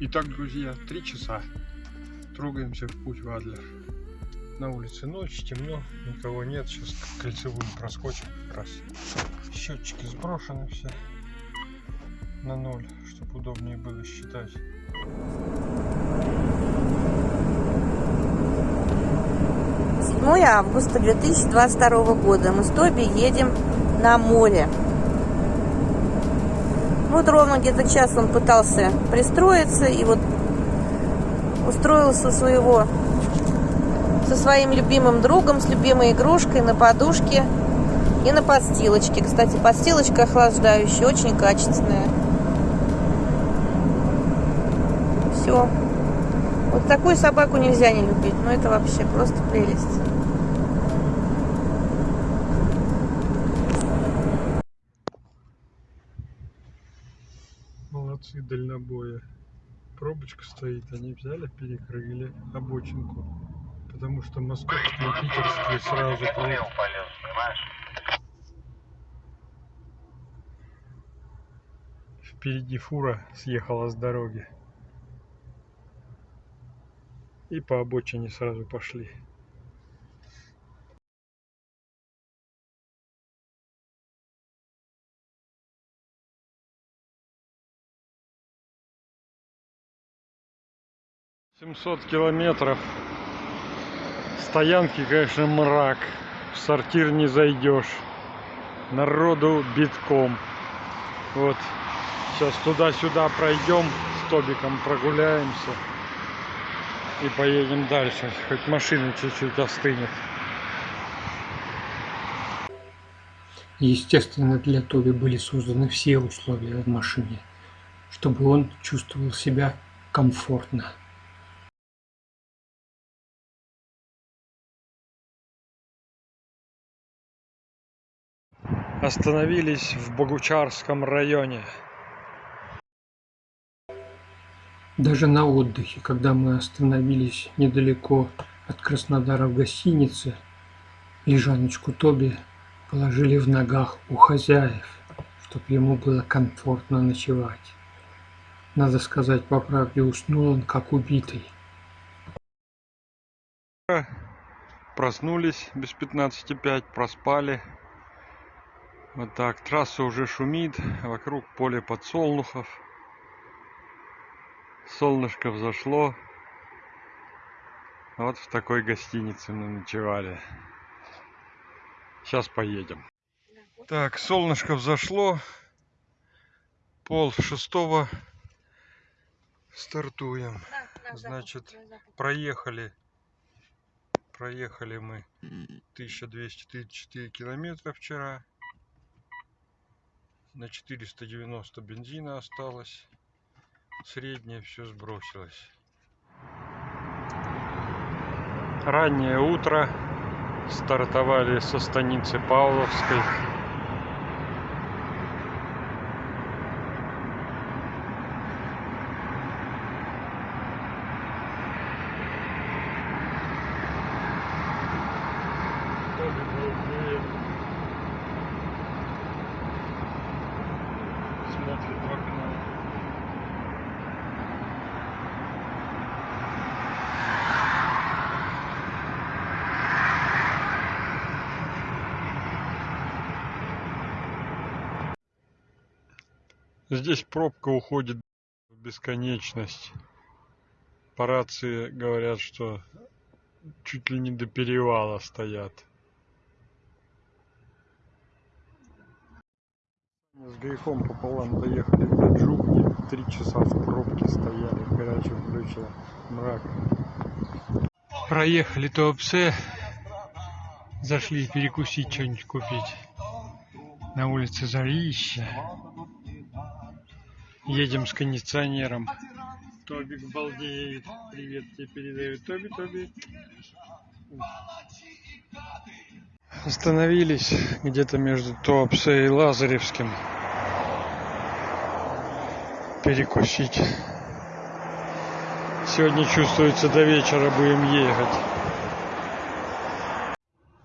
Итак, друзья, три часа. Трогаемся в путь в Адлер. На улице ночь, темно, никого нет. Сейчас кольцевую проскочим как раз. Счетчики сброшены все на ноль, чтобы удобнее было считать. 7 августа 2022 года. Мы с Тоби едем на море. Вот ровно где-то час он пытался пристроиться и вот устроился своего со своим любимым другом, с любимой игрушкой на подушке и на подстилочке. Кстати, подстилочка охлаждающая, очень качественная. Все. Вот такую собаку нельзя не любить. Ну, это вообще просто прелесть. Молодцы, дальнобоя. Пробочка стоит, они взяли, перекрыли обочинку. Потому что московские и питерские сразу полез, понимаешь? Впереди фура съехала с дороги. И по обочине сразу пошли. Семьсот километров. Стоянки, конечно, мрак. В сортир не зайдешь. Народу битком. Вот Сейчас туда-сюда пройдем, с Тобиком прогуляемся и поедем дальше. Хоть машина чуть-чуть остынет. Естественно, для Тоби были созданы все условия в машине, чтобы он чувствовал себя комфортно. Остановились в Богучарском районе. Даже на отдыхе, когда мы остановились недалеко от Краснодара в гостинице, лежаночку Тоби положили в ногах у хозяев, чтобы ему было комфортно ночевать. Надо сказать по правде, уснул он как убитый. Проснулись без 15.5, проспали. Вот так, трасса уже шумит, вокруг поле подсолнухов. Солнышко взошло. Вот в такой гостинице мы ночевали. Сейчас поедем. Так, солнышко взошло. Пол шестого. Стартуем. Значит, проехали. Проехали мы 1234 километра вчера. На 490 бензина осталось. Среднее все сбросилось. Раннее утро. Стартовали со станицы Павловской. Балдеет. Здесь пробка уходит в бесконечность. По рации говорят, что чуть ли не до перевала стоят. С грехом пополам доехали до Джубни. Три часа в пробке стояли в горячем ключе. Мрак. Проехали Туапсе. Зашли перекусить, что-нибудь купить. На улице Зарища. Едем с кондиционером. Тобик балдеет. Привет тебе передает. Тоби, Тоби. Остановились где-то между Туапсе и Лазаревским. Перекусить. Сегодня чувствуется до вечера будем ехать.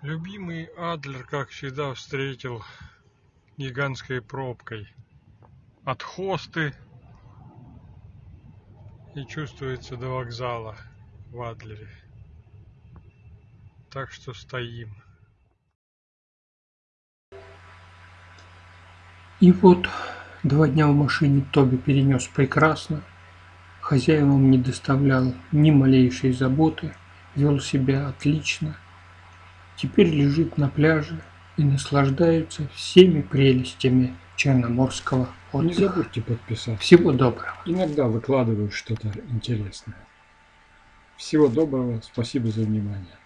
Любимый Адлер, как всегда, встретил гигантской пробкой. От Хосты не чувствуется до вокзала в Адлере. Так что стоим. И вот два дня в машине Тоби перенес прекрасно. Хозяевам не доставлял ни малейшей заботы, вел себя отлично. Теперь лежит на пляже и наслаждается всеми прелестями черноморского Не отдыха. забудьте подписаться. Всего доброго. Иногда выкладываю что-то интересное. Всего доброго, спасибо за внимание.